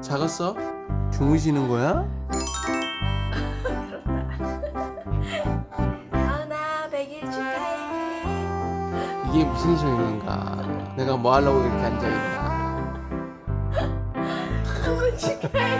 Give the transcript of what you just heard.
작았어? 주무시는 거야? 이게 무슨 소리인가 내가 뭐 하려고 이렇게 앉아있냐? 너무 축하해